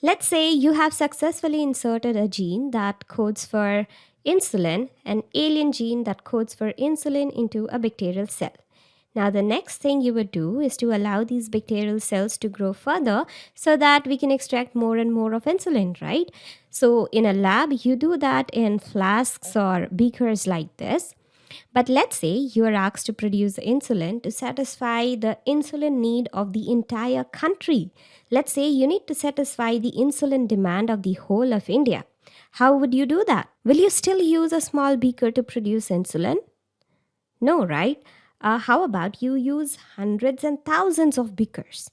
Let's say you have successfully inserted a gene that codes for insulin, an alien gene that codes for insulin into a bacterial cell. Now the next thing you would do is to allow these bacterial cells to grow further so that we can extract more and more of insulin, right? So in a lab, you do that in flasks or beakers like this. But let's say you are asked to produce insulin to satisfy the insulin need of the entire country. Let's say you need to satisfy the insulin demand of the whole of India. How would you do that? Will you still use a small beaker to produce insulin? No, right? Uh, how about you use hundreds and thousands of beakers?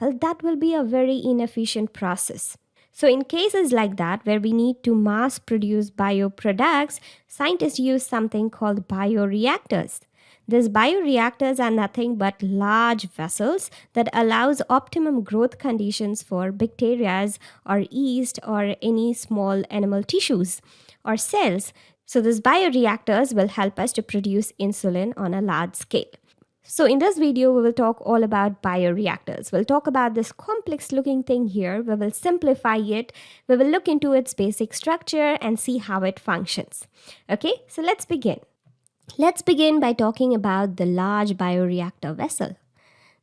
Well, that will be a very inefficient process. So, in cases like that, where we need to mass produce bioproducts, scientists use something called bioreactors. These bioreactors are nothing but large vessels that allows optimum growth conditions for bacteria or yeast or any small animal tissues or cells. So these bioreactors will help us to produce insulin on a large scale. So in this video, we will talk all about bioreactors. We'll talk about this complex looking thing here. We will simplify it. We will look into its basic structure and see how it functions. Okay, so let's begin. Let's begin by talking about the large bioreactor vessel.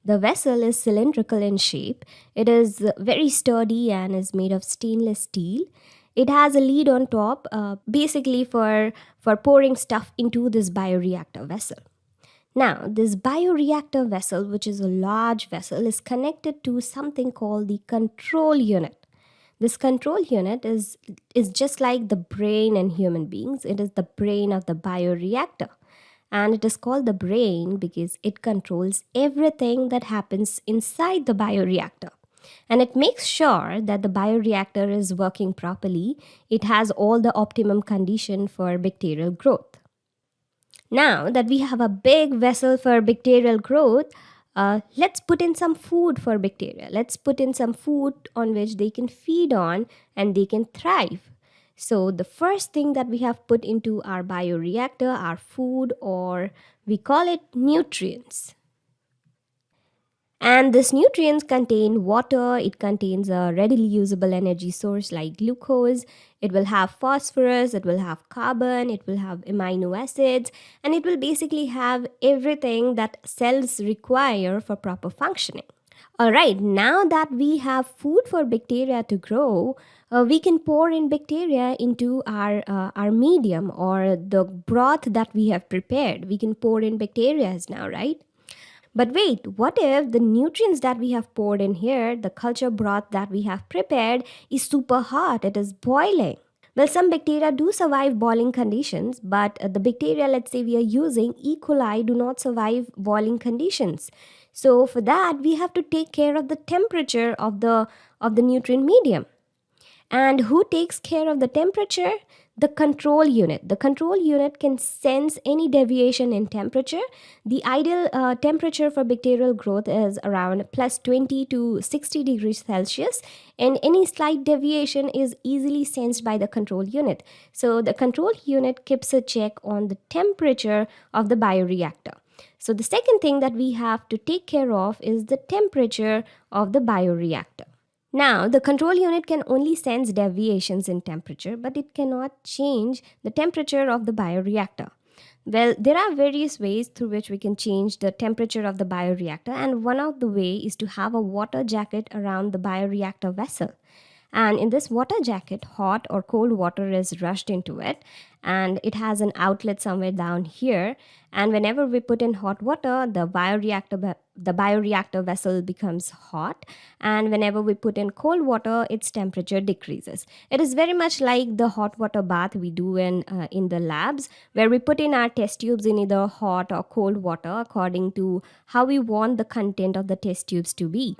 The vessel is cylindrical in shape. It is very sturdy and is made of stainless steel. It has a lid on top, uh, basically for, for pouring stuff into this bioreactor vessel. Now, this bioreactor vessel, which is a large vessel, is connected to something called the control unit. This control unit is, is just like the brain in human beings. It is the brain of the bioreactor. And it is called the brain because it controls everything that happens inside the bioreactor. And it makes sure that the bioreactor is working properly. It has all the optimum condition for bacterial growth. Now that we have a big vessel for bacterial growth, uh, let's put in some food for bacteria. Let's put in some food on which they can feed on and they can thrive. So the first thing that we have put into our bioreactor our food or we call it nutrients. And these nutrients contain water, it contains a readily usable energy source like glucose, it will have phosphorus, it will have carbon, it will have amino acids, and it will basically have everything that cells require for proper functioning. Alright, now that we have food for bacteria to grow, uh, we can pour in bacteria into our, uh, our medium or the broth that we have prepared. We can pour in bacteria now, right? But wait, what if the nutrients that we have poured in here, the culture broth that we have prepared, is super hot? It is boiling. Well, some bacteria do survive boiling conditions, but uh, the bacteria, let's say we are using, E. coli, do not survive boiling conditions. So for that, we have to take care of the temperature of the, of the nutrient medium. And who takes care of the temperature? The control unit. The control unit can sense any deviation in temperature. The ideal uh, temperature for bacterial growth is around plus 20 to 60 degrees Celsius and any slight deviation is easily sensed by the control unit. So the control unit keeps a check on the temperature of the bioreactor. So the second thing that we have to take care of is the temperature of the bioreactor. Now, the control unit can only sense deviations in temperature, but it cannot change the temperature of the bioreactor. Well, there are various ways through which we can change the temperature of the bioreactor, and one of the way is to have a water jacket around the bioreactor vessel. And in this water jacket, hot or cold water is rushed into it, and it has an outlet somewhere down here. And whenever we put in hot water, the bioreactor the bioreactor vessel becomes hot. And whenever we put in cold water its temperature decreases. It is very much like the hot water bath we do in uh, in the labs where we put in our test tubes in either hot or cold water according to how we want the content of the test tubes to be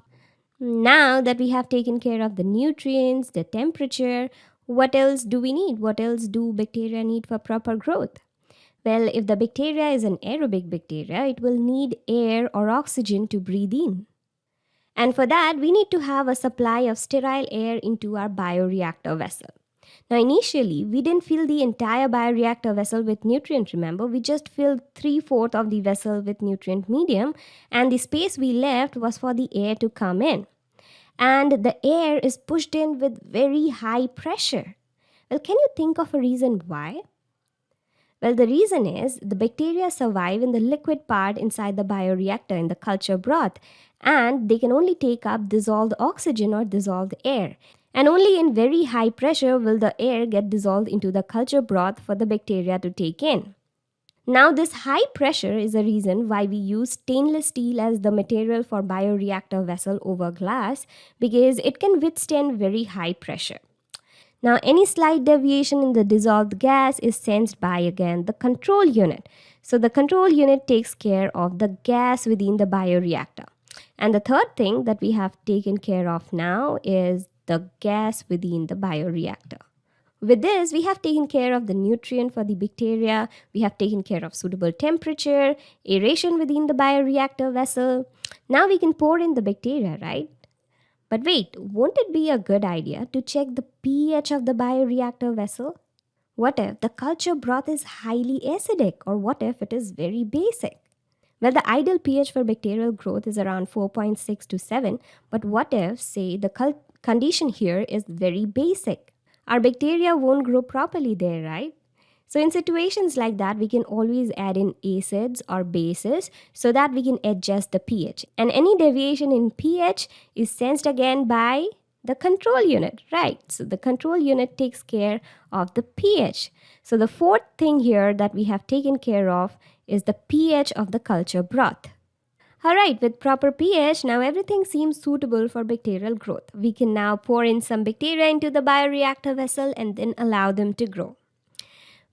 now that we have taken care of the nutrients the temperature what else do we need what else do bacteria need for proper growth well, if the bacteria is an aerobic bacteria, it will need air or oxygen to breathe in. And for that, we need to have a supply of sterile air into our bioreactor vessel. Now, initially, we didn't fill the entire bioreactor vessel with nutrient, remember? We just filled three fourths of the vessel with nutrient medium, and the space we left was for the air to come in. and the air is pushed in with very high pressure. Well, can you think of a reason why? Well, the reason is the bacteria survive in the liquid part inside the bioreactor in the culture broth, and they can only take up dissolved oxygen or dissolved air. And only in very high pressure will the air get dissolved into the culture broth for the bacteria to take in. Now, this high pressure is a reason why we use stainless steel as the material for bioreactor vessel over glass because it can withstand very high pressure. Now, any slight deviation in the dissolved gas is sensed by again the control unit. So, the control unit takes care of the gas within the bioreactor. And the third thing that we have taken care of now is the gas within the bioreactor. With this, we have taken care of the nutrient for the bacteria, we have taken care of suitable temperature, aeration within the bioreactor vessel. Now we can pour in the bacteria, right? But wait, won't it be a good idea to check the pH of the bioreactor vessel? What if the culture broth is highly acidic or what if it is very basic? Well, the ideal pH for bacterial growth is around 4.6 to 7, but what if, say, the condition here is very basic? our bacteria won't grow properly there, right? So in situations like that, we can always add in acids or bases so that we can adjust the pH. And any deviation in pH is sensed again by the control unit, right? So the control unit takes care of the pH. So the fourth thing here that we have taken care of is the pH of the culture broth. Alright, with proper pH, now everything seems suitable for bacterial growth. We can now pour in some bacteria into the bioreactor vessel and then allow them to grow.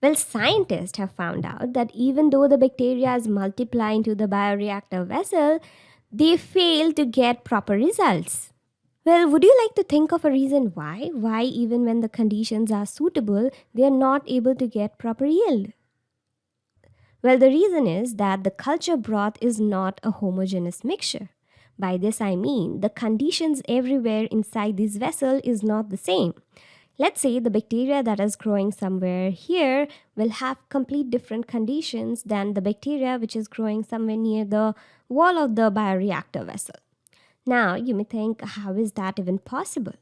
Well, scientists have found out that even though the bacteria is multiply into the bioreactor vessel, they fail to get proper results. Well, would you like to think of a reason why? Why, even when the conditions are suitable, they are not able to get proper yield? Well, the reason is that the culture broth is not a homogeneous mixture. By this I mean the conditions everywhere inside this vessel is not the same. Let's say the bacteria that is growing somewhere here will have complete different conditions than the bacteria which is growing somewhere near the wall of the bioreactor vessel. Now you may think, how is that even possible?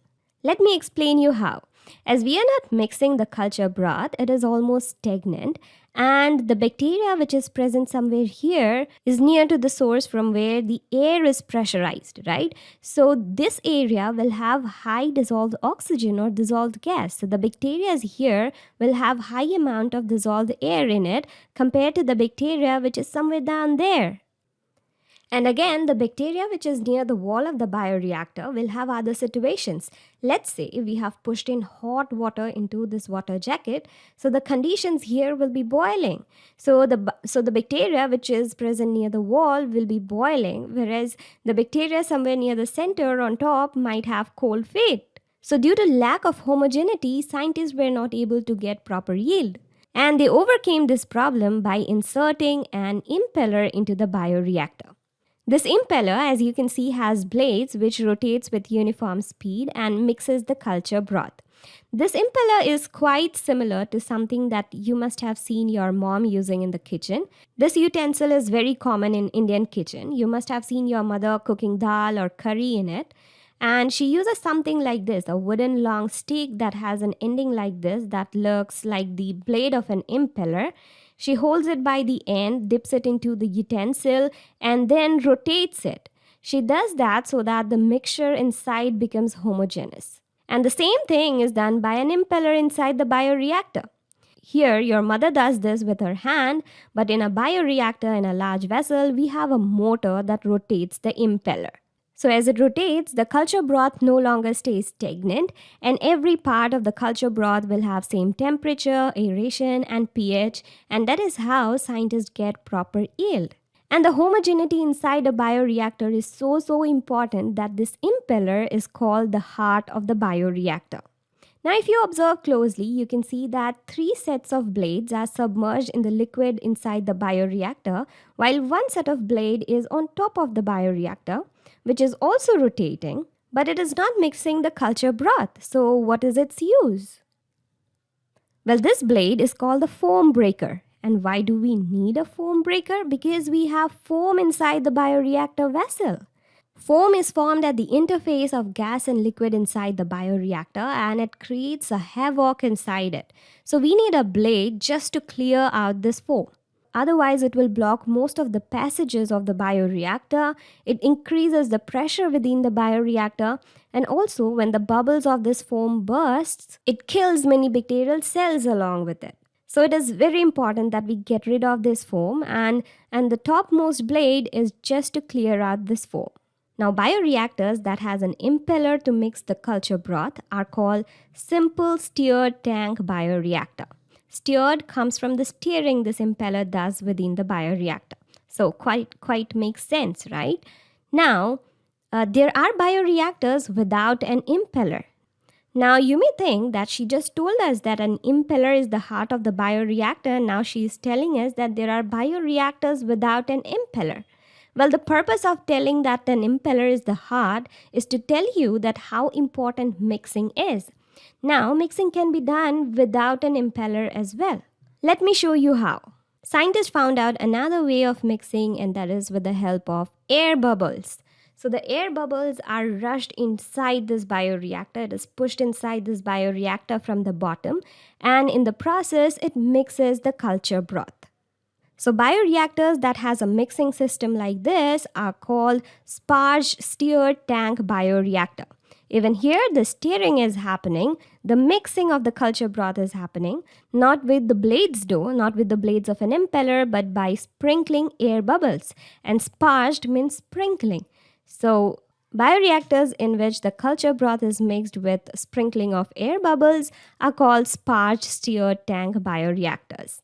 Let me explain you how. As we are not mixing the culture broth, it is almost stagnant and the bacteria which is present somewhere here is near to the source from where the air is pressurized, right? So this area will have high dissolved oxygen or dissolved gas. So the bacteria here will have high amount of dissolved air in it compared to the bacteria which is somewhere down there. And again, the bacteria which is near the wall of the bioreactor will have other situations. Let's say we have pushed in hot water into this water jacket, so the conditions here will be boiling. So the, so the bacteria which is present near the wall will be boiling, whereas the bacteria somewhere near the center on top might have cold feet. So due to lack of homogeneity, scientists were not able to get proper yield. And they overcame this problem by inserting an impeller into the bioreactor. This impeller, as you can see, has blades which rotates with uniform speed and mixes the culture broth. This impeller is quite similar to something that you must have seen your mom using in the kitchen. This utensil is very common in Indian kitchen. You must have seen your mother cooking dal or curry in it. And she uses something like this, a wooden long stick that has an ending like this that looks like the blade of an impeller she holds it by the end, dips it into the utensil, and then rotates it. She does that so that the mixture inside becomes homogeneous. And the same thing is done by an impeller inside the bioreactor. Here, your mother does this with her hand, but in a bioreactor in a large vessel, we have a motor that rotates the impeller. So as it rotates, the culture broth no longer stays stagnant and every part of the culture broth will have same temperature, aeration and pH and that is how scientists get proper yield. And the homogeneity inside a bioreactor is so so important that this impeller is called the heart of the bioreactor. Now if you observe closely, you can see that three sets of blades are submerged in the liquid inside the bioreactor while one set of blade is on top of the bioreactor which is also rotating, but it is not mixing the culture broth. So what is its use? Well, this blade is called the foam breaker. And why do we need a foam breaker? Because we have foam inside the bioreactor vessel. Foam is formed at the interface of gas and liquid inside the bioreactor and it creates a havoc inside it. So we need a blade just to clear out this foam. Otherwise, it will block most of the passages of the bioreactor. It increases the pressure within the bioreactor. And also, when the bubbles of this foam bursts, it kills many bacterial cells along with it. So it is very important that we get rid of this foam and, and the topmost blade is just to clear out this foam. Now bioreactors that has an impeller to mix the culture broth are called simple stirred tank bioreactor. Stirred comes from the steering this impeller does within the bioreactor. So quite quite makes sense, right? Now uh, there are bioreactors without an impeller. Now you may think that she just told us that an impeller is the heart of the bioreactor. Now she is telling us that there are bioreactors without an impeller. Well, the purpose of telling that an impeller is the heart is to tell you that how important mixing is. Now, mixing can be done without an impeller as well. Let me show you how. Scientists found out another way of mixing and that is with the help of air bubbles. So the air bubbles are rushed inside this bioreactor. It is pushed inside this bioreactor from the bottom and in the process it mixes the culture broth. So bioreactors that has a mixing system like this are called sparge stirred tank bioreactor. Even here, the stirring is happening, the mixing of the culture broth is happening, not with the blades though, not with the blades of an impeller, but by sprinkling air bubbles. And sparged means sprinkling. So Bioreactors in which the culture broth is mixed with sprinkling of air bubbles are called sparge stirred tank bioreactors.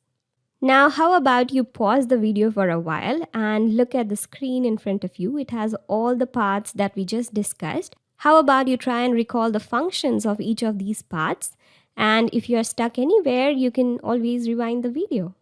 Now, how about you pause the video for a while and look at the screen in front of you. It has all the parts that we just discussed. How about you try and recall the functions of each of these parts? And if you're stuck anywhere, you can always rewind the video.